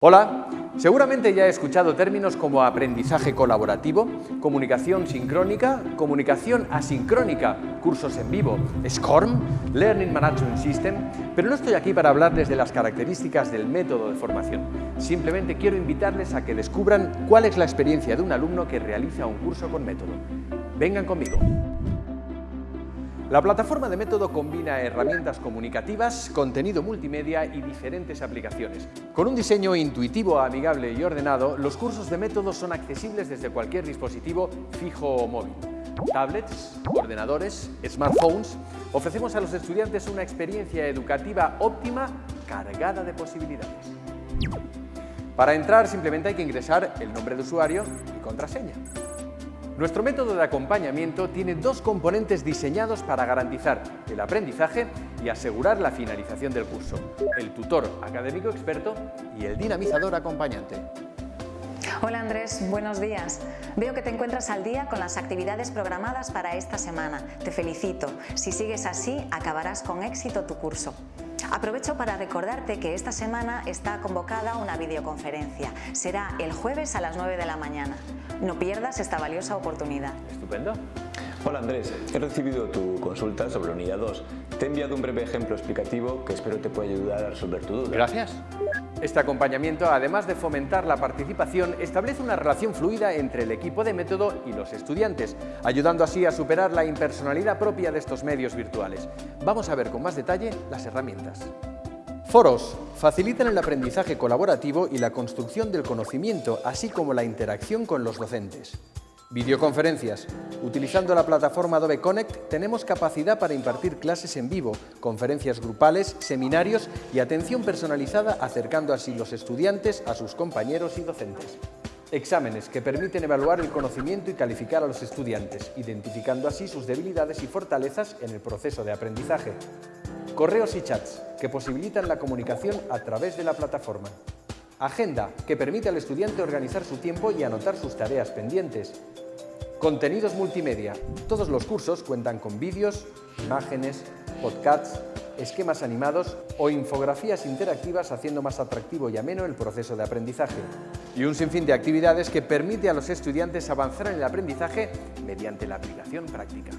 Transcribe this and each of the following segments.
Hola, seguramente ya he escuchado términos como aprendizaje colaborativo, comunicación sincrónica, comunicación asincrónica, cursos en vivo, SCORM, Learning Management System, pero no estoy aquí para hablarles de las características del método de formación. Simplemente quiero invitarles a que descubran cuál es la experiencia de un alumno que realiza un curso con método. Vengan conmigo. La plataforma de método combina herramientas comunicativas, contenido multimedia y diferentes aplicaciones. Con un diseño intuitivo, amigable y ordenado, los cursos de método son accesibles desde cualquier dispositivo fijo o móvil. Tablets, ordenadores, smartphones, ofrecemos a los estudiantes una experiencia educativa óptima cargada de posibilidades. Para entrar simplemente hay que ingresar el nombre de usuario y contraseña. Nuestro método de acompañamiento tiene dos componentes diseñados para garantizar el aprendizaje y asegurar la finalización del curso, el tutor académico experto y el dinamizador acompañante. Hola Andrés, buenos días. Veo que te encuentras al día con las actividades programadas para esta semana. Te felicito. Si sigues así, acabarás con éxito tu curso. Aprovecho para recordarte que esta semana está convocada una videoconferencia. Será el jueves a las 9 de la mañana. No pierdas esta valiosa oportunidad. Estupendo. Hola Andrés, he recibido tu consulta sobre la unidad 2. Te he enviado un breve ejemplo explicativo que espero te pueda ayudar a resolver tu duda. Gracias. Este acompañamiento, además de fomentar la participación, establece una relación fluida entre el equipo de método y los estudiantes, ayudando así a superar la impersonalidad propia de estos medios virtuales. Vamos a ver con más detalle las herramientas. Foros facilitan el aprendizaje colaborativo y la construcción del conocimiento, así como la interacción con los docentes. Videoconferencias. Utilizando la plataforma Adobe Connect tenemos capacidad para impartir clases en vivo, conferencias grupales, seminarios y atención personalizada acercando así los estudiantes a sus compañeros y docentes. Exámenes que permiten evaluar el conocimiento y calificar a los estudiantes, identificando así sus debilidades y fortalezas en el proceso de aprendizaje. Correos y chats que posibilitan la comunicación a través de la plataforma. Agenda, que permite al estudiante organizar su tiempo y anotar sus tareas pendientes. Contenidos multimedia. Todos los cursos cuentan con vídeos, imágenes, podcasts, esquemas animados o infografías interactivas haciendo más atractivo y ameno el proceso de aprendizaje. Y un sinfín de actividades que permite a los estudiantes avanzar en el aprendizaje mediante la aplicación práctica.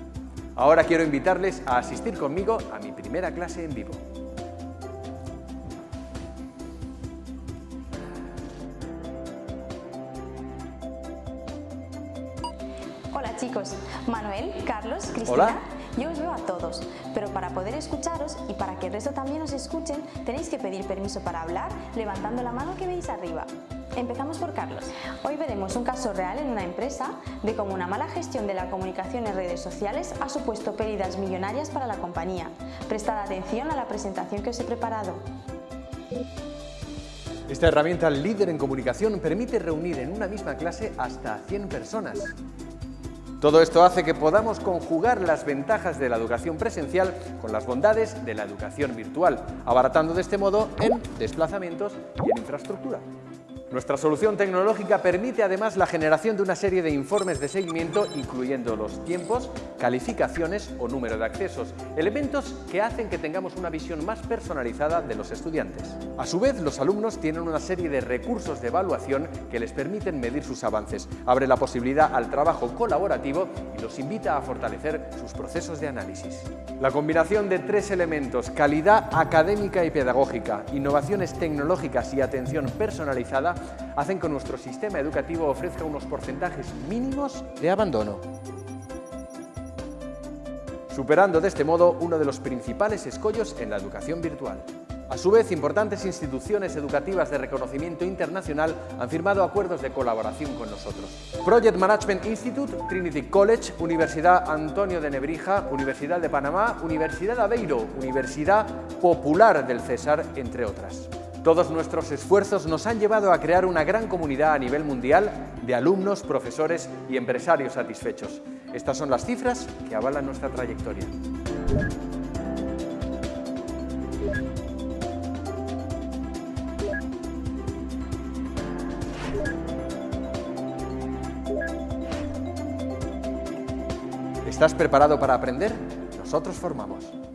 Ahora quiero invitarles a asistir conmigo a mi primera clase en vivo. Chicos, Manuel, Carlos, Cristina. Hola. Yo os veo a todos, pero para poder escucharos y para que el resto también os escuchen, tenéis que pedir permiso para hablar levantando la mano que veis arriba. Empezamos por Carlos. Hoy veremos un caso real en una empresa de cómo una mala gestión de la comunicación en redes sociales ha supuesto pérdidas millonarias para la compañía. Prestad atención a la presentación que os he preparado. Esta herramienta líder en comunicación permite reunir en una misma clase hasta 100 personas. Todo esto hace que podamos conjugar las ventajas de la educación presencial con las bondades de la educación virtual, abaratando de este modo en desplazamientos y en infraestructura. Nuestra solución tecnológica permite además la generación de una serie de informes de seguimiento incluyendo los tiempos, calificaciones o número de accesos, elementos que hacen que tengamos una visión más personalizada de los estudiantes. A su vez, los alumnos tienen una serie de recursos de evaluación que les permiten medir sus avances, abre la posibilidad al trabajo colaborativo y los invita a fortalecer sus procesos de análisis. La combinación de tres elementos, calidad académica y pedagógica, innovaciones tecnológicas y atención personalizada, hacen que nuestro sistema educativo ofrezca unos porcentajes mínimos de abandono. Superando de este modo uno de los principales escollos en la educación virtual. A su vez, importantes instituciones educativas de reconocimiento internacional han firmado acuerdos de colaboración con nosotros. Project Management Institute, Trinity College, Universidad Antonio de Nebrija, Universidad de Panamá, Universidad Aveiro, Universidad Popular del César, entre otras. Todos nuestros esfuerzos nos han llevado a crear una gran comunidad a nivel mundial de alumnos, profesores y empresarios satisfechos. Estas son las cifras que avalan nuestra trayectoria. ¿Estás preparado para aprender? Nosotros formamos.